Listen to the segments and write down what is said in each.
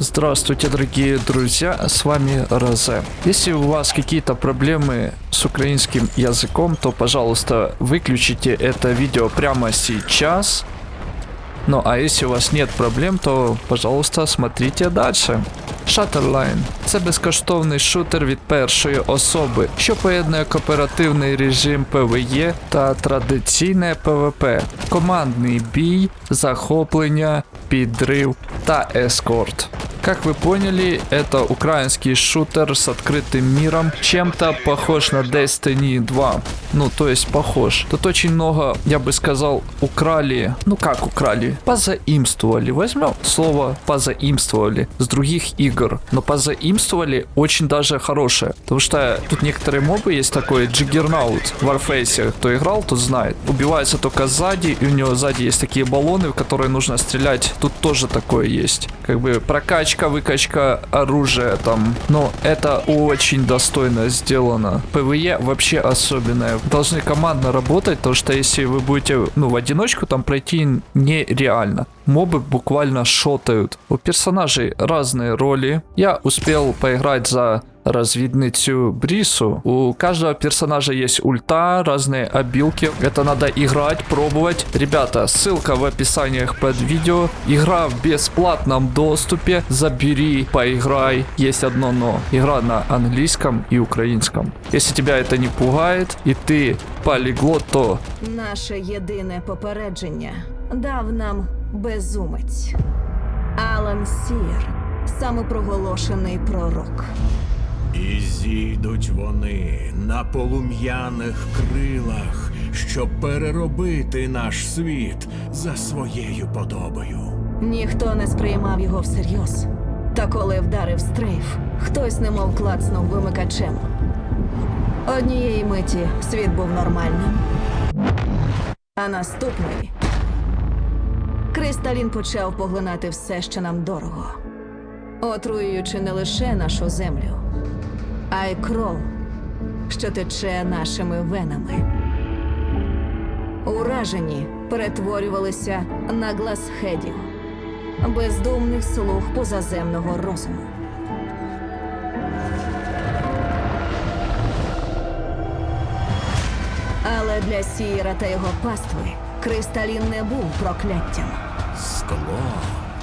Здравствуйте, дорогие друзья, с вами Розе. Если у вас какие-то проблемы с украинским языком, то, пожалуйста, выключите это видео прямо сейчас. Ну, а если у вас нет проблем, то, пожалуйста, смотрите дальше. Shutterline – це безкоштовний шутер від першої особи, що поєднує кооперативний режим PvE та традиційне PvP, командний бій, захоплення, підрив та ескорт. Как вы поняли, это украинский шутер с открытым миром, чем-то похож на Destiny 2. Ну, то есть похож. Тут очень много, я бы сказал, украли. Ну как украли? Позаимствовали. Возьмем слово позаимствовали с других игр. Но позаимствовали очень даже хорошее. Потому что тут некоторые мобы есть такой Juggernaut в Warface. Кто играл, тот знает. Убивается только сзади, и у него сзади есть такие баллоны, в которые нужно стрелять. Тут тоже такое есть. Как бы прокачка, выкачка оружия там. Но это очень достойно сделано. PvE вообще особенное. Должны командно работать, потому что если вы будете, ну, в одиночку там пройти нереально. Мобы буквально шотают. У персонажей разные роли. Я успел поиграть за разведницу Брису. У каждого персонажа есть ульта, разные обилки. Это надо играть, пробовать. Ребята, ссылка в описаниях под видео. Игра в бесплатном доступе. Забери, поиграй. Есть одно но. Игра на английском и украинском. Если тебя это не пугает, и ты полиглот, то Наше єдине попередження дав нам безумець. Алан Сір, самопроголошений пророк. І зійдуть вони на полум'яних крилах, щоб переробити наш світ за своєю подобою. Ніхто не сприймав його всерйоз. Та коли вдарив стрейф, хтось немов клацнув вимикачем. Однієї миті світ був нормальним. А наступної Кристалін почав поглинати все, що нам дорого, отруюючи не лише нашу землю, а кров, що тече нашими венами. Уражені перетворювалися на гласхедів, бездумних слуг позаземного розуму. Але для Сієра та його пастви Кристалін не був прокляттям. Скло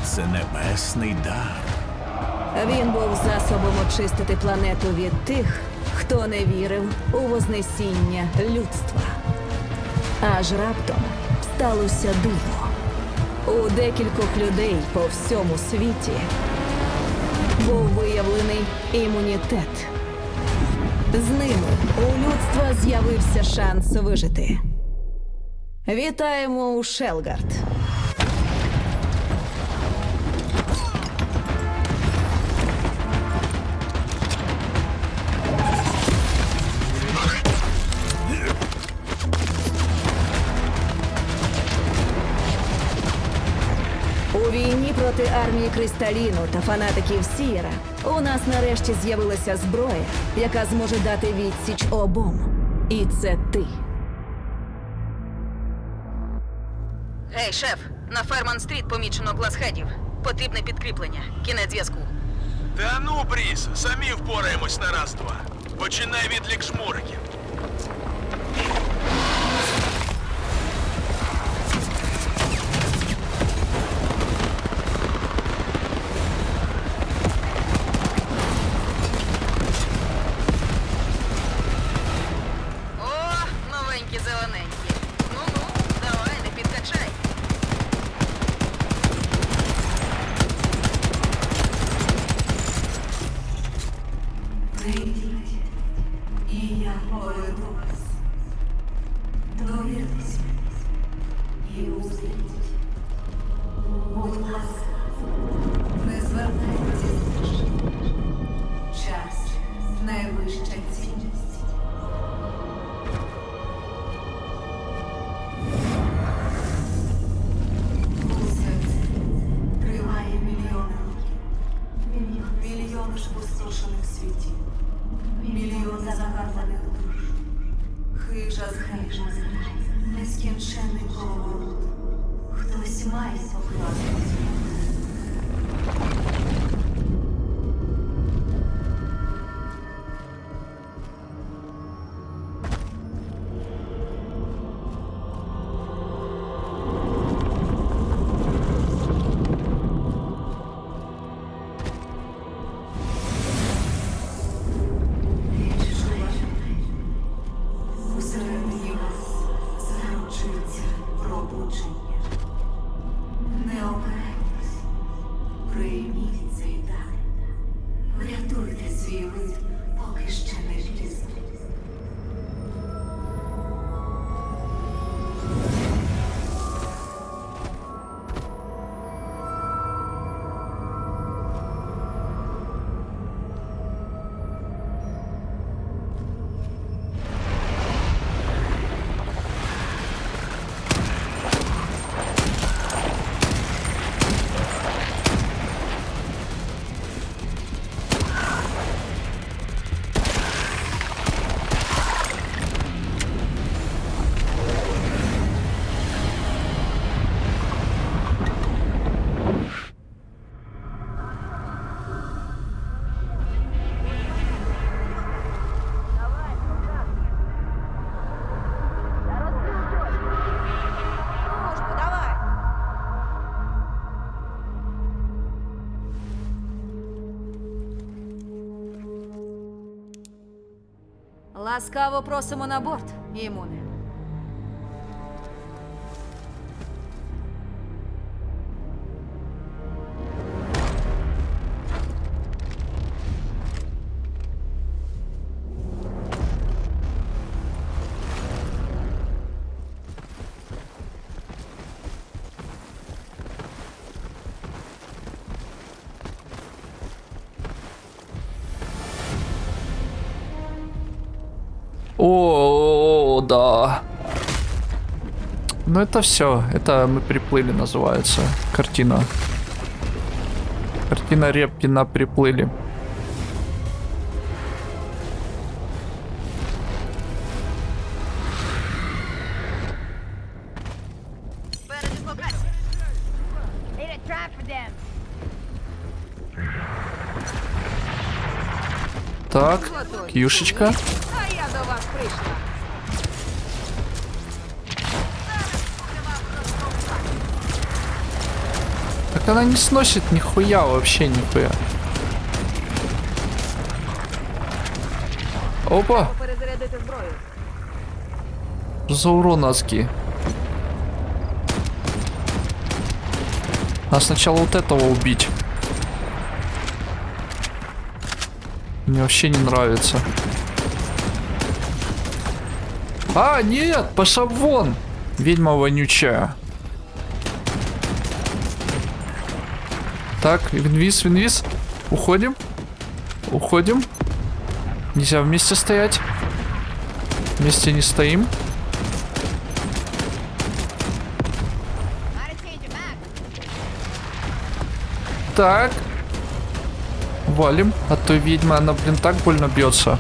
це небесний дар. Він був засобом очистити планету від тих, хто не вірив у вознесіння людства. Аж раптом сталося диво. У декількох людей по всьому світі був виявлений імунітет. З ними у людства з'явився шанс вижити. Вітаємо у Шелгард. Проти армії Кристаліну та фанатиків Сієра у нас нарешті з'явилася зброя, яка зможе дати відсіч обом. І це ти. Гей, шеф, на Ферман Стріт помічено гласхедів. Потрібне підкріплення. Кінець зв'язку. Та ну, Бріс, самі впораємось на раз-два. Починай відлік шмуриків. Ласкаво просимо на борт, імуне. Да. Ну это все. Это мы приплыли, называется. Картина. Картина Репкина приплыли. Так, кьюшечка. Она не сносит нихуя вообще нихуя. Опа, за урон адский. А сначала вот этого убить. Мне вообще не нравится. А, нет, пошла вон. Ведьма вонючая. Так, инвиз, инвиз. Уходим. Уходим. Нельзя вместе стоять. Вместе не стоим. Так. Валим. А то ведьма, она, блин, так больно бьется.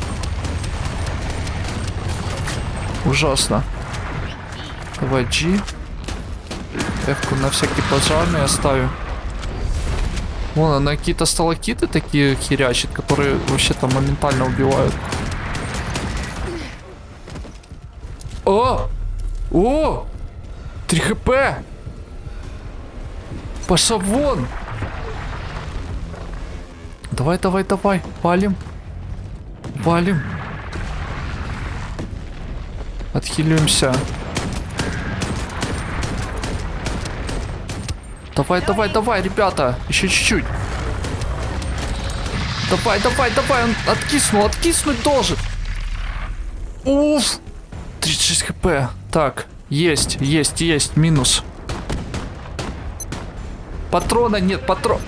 Ужасно. Давай G. F-ку на всякий пожарный оставим. Вон она какие-то сталакиты такие херячит, которые вообще-то моментально убивают. О! О! 3 хп! Пошла вон! Давай, давай, давай, валим. Валим. Отхиливаемся. Давай, давай, давай, ребята. Еще чуть-чуть. Давай, давай, давай. Он откиснул, откиснуть должен. Уф. 36 хп. Так, есть, есть, есть. Минус. Патрона нет, патрон.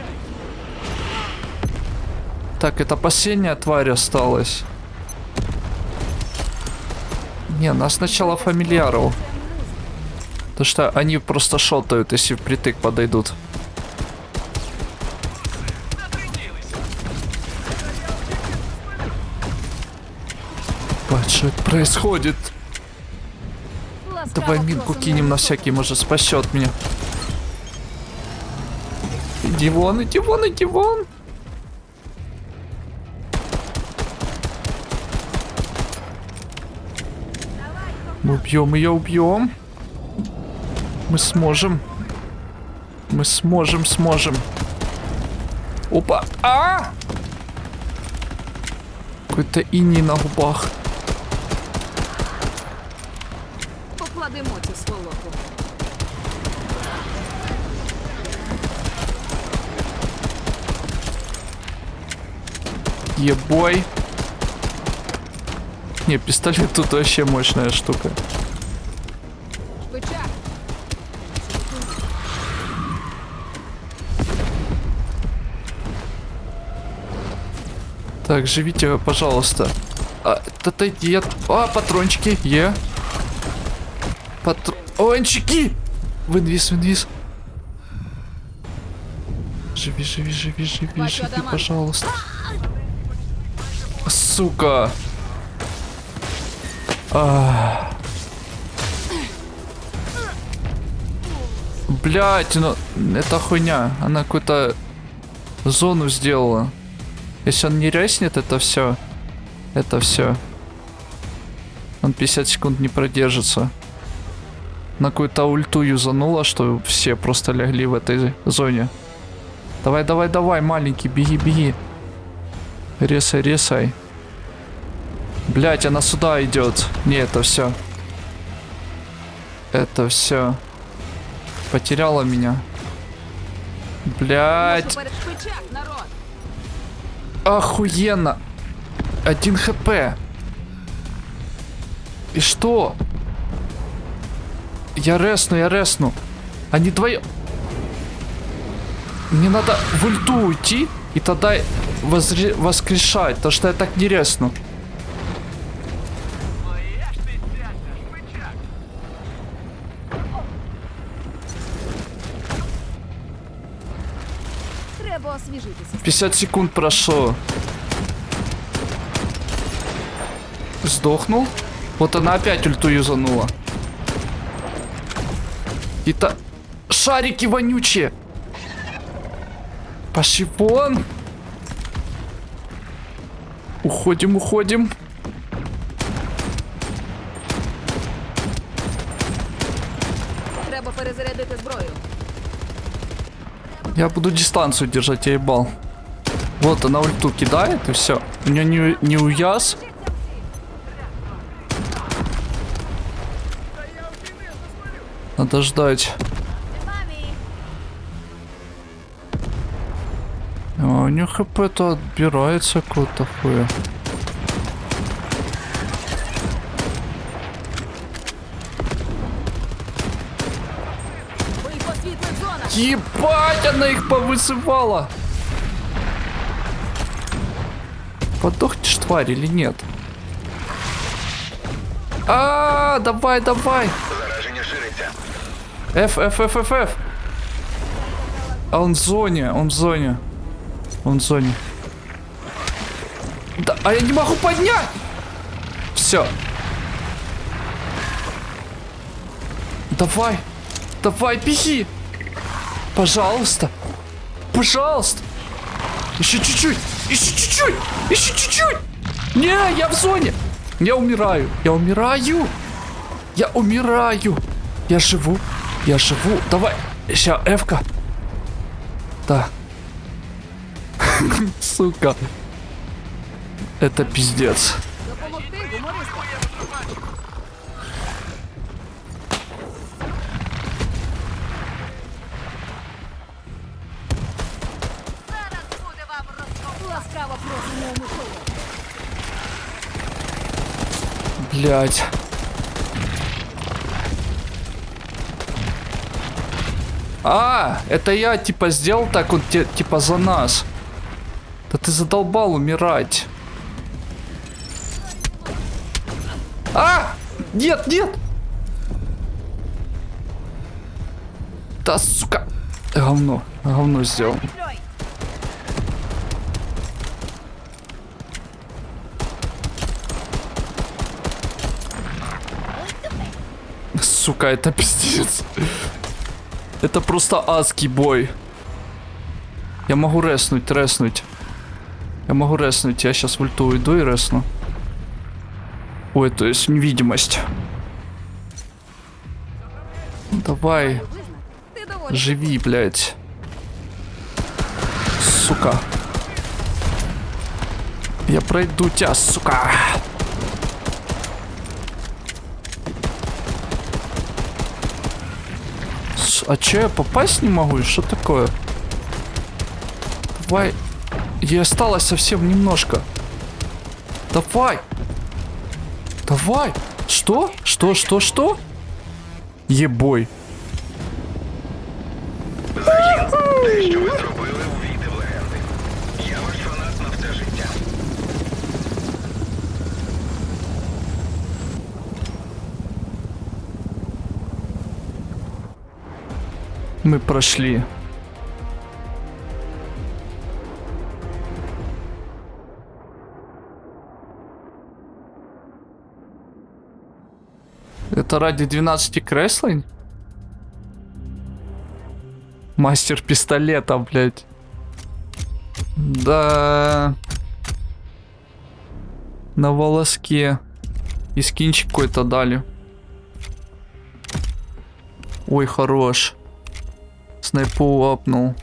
Так, это последняя тварь осталась. Не, нас сначала фамильяров. Потому что они просто шотают, если впритык подойдут. Что это происходит? Давай минку кинем на всякий, может спасет меня. Иди вон, иди вон, иди вон. Мы убьем ее, убьем. Мы сможем. Мы сможем, сможем. Опа. А! Какой-то иней на губах. Покладемо цю сволоку. Ебой. Не, пистолет тут вообще мощная штука. Так, живите, пожалуйста. А, отойди от... А, патрончики, е. Патрончики! В инвиз, в инвиз. Живи, живи, живи, живи, живи, пожалуйста. Сука. А. Блять, ну это хуйня. Она какую-то зону сделала. Если он не резнет, это все. Это все. Он 50 секунд не продержится. На какую-то ульту юзанула, что все просто лягли в этой зоне. Давай, давай, давай, маленький, беги, беги. Ресай, ресай. Блять, она сюда идет. Не, это все. Это все. Потеряла меня. Блять. Охуенно. Один хп. И что? Я ресну, я ресну. Они двое... Мне надо в ульту уйти и тогда воскрешать, потому что я так не ресну. 50 секунд прошло. Сдохнул. Вот она опять ульту юзанула. Это шарики вонючие. Пошли вон. Уходим, уходим. Я буду дистанцию держать, я ебал. Вот она ульту кидает и все. У нее не, не уяз. Надо ждать. А у нее хп-то отбирается какого-то хуя. Ебать, она их повысывала. Подохнешь, тварь, или нет? А, давай, давай. F, F, F, F, F. А он в зоне, он в зоне. Он в зоне. Да, а я не могу поднять. Все. Давай. Давай, беги. Пожалуйста. Пожалуйста. Еще чуть-чуть. Еще чуть-чуть. Еще чуть-чуть. Не, я в зоне. Я умираю. Я умираю. Я умираю. Я живу. Я живу. Давай. Сейчас, Эвка. Да. Сука. Это пиздец. Блять. А, это я типа сделал так вот те- типа за нас. Да ты задолбал умирать. А! Нет, нет! Да сука! Говно, говно сделал. Сука, это пиздец. Это просто адский бой. Я могу реснуть, реснуть. Я могу реснуть. Я сейчас в ульту уйду и ресну. Ой, то есть невидимость. Давай, живи, блядь. Сука. Я пройду тебя, сука. С- А че я попасть не могу? Что такое? Давай. Ей осталось совсем немножко. Давай. Давай. Что? Что, что, что? Ебой. Мы прошли. Это ради 12 креслень? Мастер пистолета, блядь. Да. На волоске. И скинчик какой-то дали. Ой, хорош. Снайпу апнул.